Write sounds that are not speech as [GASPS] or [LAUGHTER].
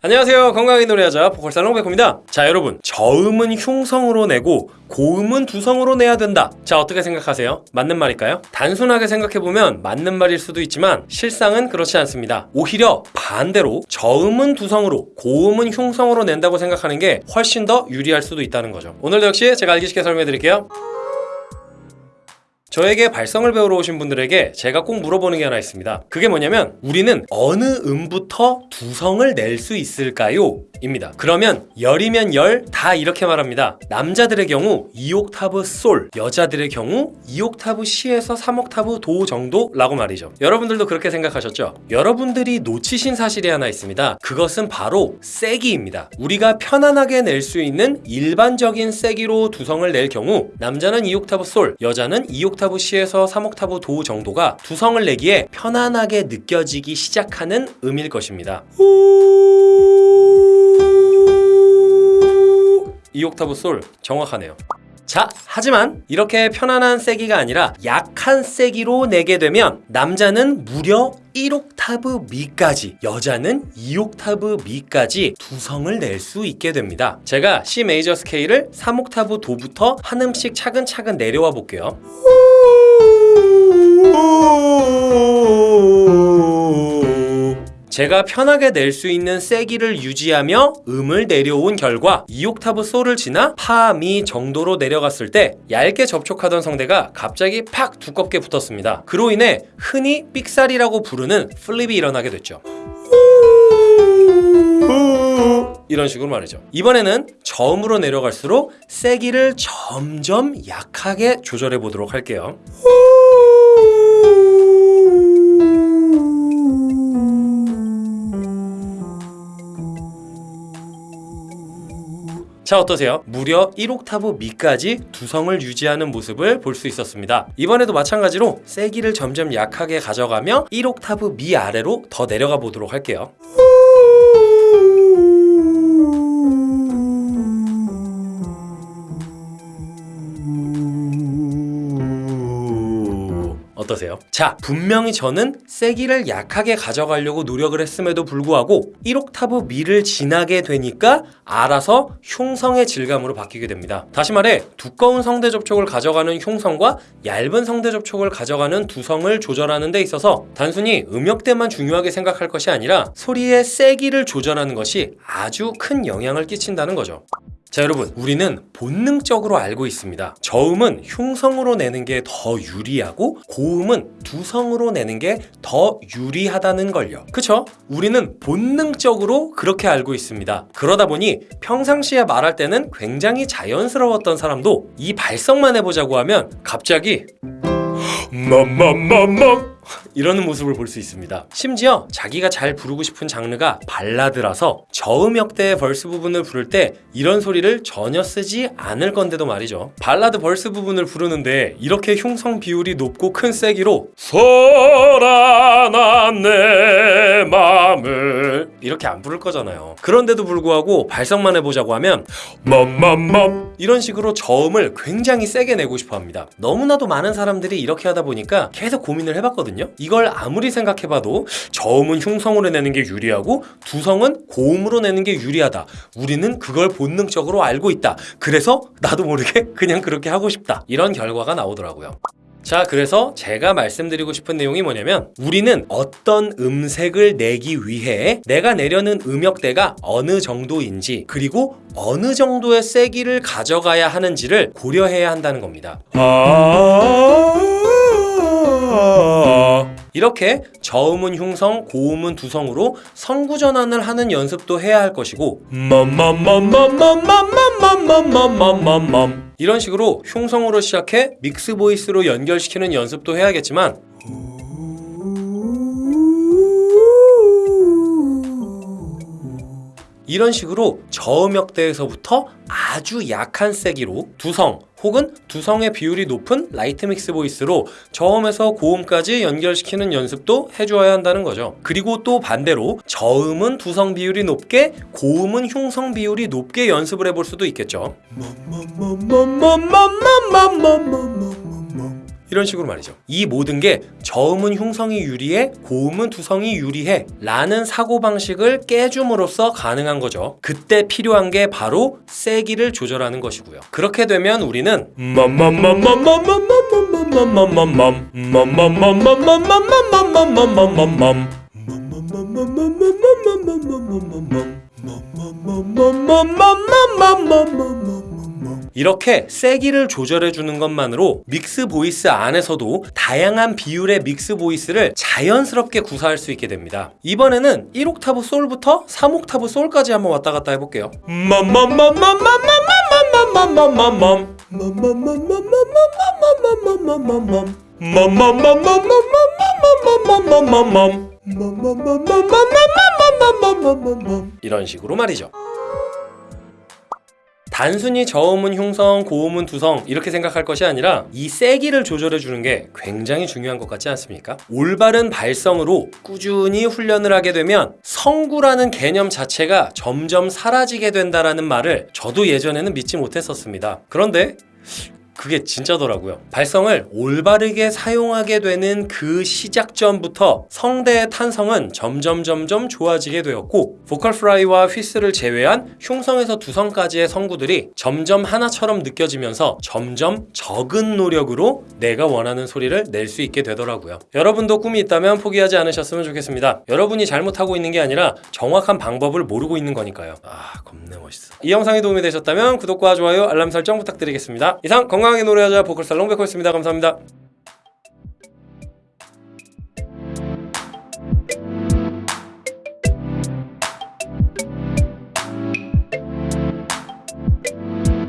안녕하세요. 건강하게 노래하자 보컬살롱 백호입니다. 자 여러분. 저음은 흉성으로 내고 고음은 두성으로 내야 된다. 자 어떻게 생각하세요? 맞는 말일까요? 단순하게 생각해보면 맞는 말일 수도 있지만 실상은 그렇지 않습니다. 오히려 반대로 저음은 두성으로 고음은 흉성으로 낸다고 생각하는 게 훨씬 더 유리할 수도 있다는 거죠. 오늘도 역시 제가 알기 쉽게 설명해 드릴게요 저에게 발성을 배우러 오신 분들에게 제가 꼭 물어보는 게 하나 있습니다. 그게 뭐냐면 우리는 어느 음부터 두성을 낼 수 있을까요? 입니다. 그러면 열이면 열 다 이렇게 말합니다. 남자들의 경우 2옥타브 솔, 여자들의 경우 2옥타브 C에서 3옥타브 도 정도 라고 말이죠. 여러분들도 그렇게 생각하셨죠? 여러분들이 놓치신 사실이 하나 있습니다. 그것은 바로 세기입니다. 우리가 편안하게 낼 수 있는 일반적인 세기로 두성을 낼 경우 남자는 2옥타브 솔, 여자는 2옥타브 C에서 3옥타브 도 정도가 두성을 내기에 편안하게 느껴지기 시작하는 음일 것입니다. 2옥타브 솔 정확하네요. 자, 하지만 이렇게 편안한 세기가 아니라 약한 세기로 내게 되면 남자는 무려 1옥타브 미까지 여자는 2옥타브 미까지 두성을 낼 수 있게 됩니다. 제가 C 메이저 스케일을 3옥타브 도부터 한 음씩 차근차근 내려와 볼게요. 제가 편하게 낼 수 있는 세기를 유지하며 음을 내려온 결과 2옥타브 솔을 지나 파, 미 정도로 내려갔을 때 얇게 접촉하던 성대가 갑자기 팍 두껍게 붙었습니다. 그로 인해 흔히 삑사리라고 부르는 플립이 일어나게 됐죠. 이런 식으로 말이죠. 이번에는 저음으로 내려갈수록 세기를 점점 약하게 조절해 보도록 할게요. 자 어떠세요? 무려 1옥타브 미까지 두성을 유지하는 모습을 볼 수 있었습니다. 이번에도 마찬가지로 세기를 점점 약하게 가져가며 1옥타브 미 아래로 더 내려가 보도록 할게요. 어떠세요? 자, 분명히 저는 세기를 약하게 가져가려고 노력을 했음에도 불구하고 1옥타브 미를 지나게 되니까 알아서 흉성의 질감으로 바뀌게 됩니다. 다시 말해 두꺼운 성대 접촉을 가져가는 흉성과 얇은 성대 접촉을 가져가는 두성을 조절하는 데 있어서 단순히 음역대만 중요하게 생각할 것이 아니라 소리의 세기를 조절하는 것이 아주 큰 영향을 끼친다는 거죠. 자 여러분 우리는 본능적으로 알고 있습니다. 저음은 흉성으로 내는 게 더 유리하고 고음은 두성으로 내는 게 더 유리하다는 걸요. 그쵸? 우리는 본능적으로 그렇게 알고 있습니다. 그러다 보니 평상시에 말할 때는 굉장히 자연스러웠던 사람도 이 발성만 해보자고 하면 갑자기 [GASPS] 맘맘맘맘 [LAUGHS] 이러는 모습을 볼 수 있습니다. 심지어 자기가 잘 부르고 싶은 장르가 발라드라서 저음역대의 verse 부분을 부를 때 이런 소리를 전혀 쓰지 않을 건데도 말이죠. 발라드 verse 부분을 부르는데 이렇게 흉성 비율이 높고 큰 세기로 소란한 내 맘을 이렇게 안 부를 거잖아요. 그런데도 불구하고 발성만 해보자고 하면 맘맘맘 이런 식으로 저음을 굉장히 세게 내고 싶어 합니다. 너무나도 많은 사람들이 이렇게 하다 보니까 계속 고민을 해봤거든요. 이걸 아무리 생각해봐도 저음은 흉성으로 내는 게 유리하고 두성은 고음으로 내는 게 유리하다. 우리는 그걸 본능적으로 알고 있다. 그래서 나도 모르게 [LAUGHS] 그냥 그렇게 하고 싶다. 이런 결과가 나오더라고요. 자, 그래서 제가 말씀드리고 싶은 내용이 뭐냐면 우리는 어떤 음색을 내기 위해 내가 내려는 음역대가 어느 정도인지 그리고 어느 정도의 세기를 가져가야 하는지를 고려해야 한다는 겁니다. 이렇게 저음은 흉성, 고음은 두성으로 성구 전환을 하는 연습도 해야 할 것이고 이런 식으로 흉성으로 시작해 mix voice로 연결시키는 연습도 해야겠지만 이런 식으로 저음역대에서부터 아주 약한 세기로 두성 혹은 두성의 비율이 높은 light mix voice로 저음에서 고음까지 연결시키는 연습도 해주어야 한다는 거죠. 그리고 또 반대로 저음은 두성 비율이 높게 고음은 흉성 비율이 높게 연습을 해볼 수도 있겠죠. 이런 식으로 말이죠. 이 모든 게 저음은 흉성이 유리해, 고음은 두성이 유리해 라는 사고방식을 깨줌으로써 가능한 거죠. 그때 필요한 게 바로 세기를 조절하는 것이고요. 그렇게 되면 우리는 이렇게 세기를 조절해 주는 것만으로 mix voice 안에서도 다양한 비율의 mix voice를 자연스럽게 구사할 수 있게 됩니다. 이번에는 1옥타브 솔부터 3옥타브 솔까지 한번 왔다 갔다 해볼게요. 이런 식으로 말이죠. 단순히 저음은 흉성, 고음은 두성 이렇게 생각할 것이 아니라 이 세기를 조절해 주는 게 굉장히 중요한 것 같지 않습니까? 올바른 발성으로 꾸준히 훈련을 하게 되면 성구라는 개념 자체가 점점 사라지게 된다라는 말을 저도 예전에는 믿지 못했었습니다. 그런데 그게 진짜더라고요. 발성을 올바르게 사용하게 되는 그 시작점부터 성대의 탄성은 점점 점점 좋아지게 되었고 보컬 프라이와 휘스를 제외한 흉성에서 두성까지의 성구들이 점점 하나처럼 느껴지면서 점점 적은 노력으로 내가 원하는 소리를 낼 수 있게 되더라고요. 여러분도 꿈이 있다면 포기하지 않으셨으면 좋겠습니다. 여러분이 잘못하고 있는 게 아니라 정확한 방법을 모르고 있는 거니까요. 아, 겁내 멋있어. 이 영상이 도움이 되셨다면 구독과 좋아요, 알람 설정 부탁드리겠습니다. 이상 건강하게 노래하자 보컬 살롱 백호였습니다. 감사합니다.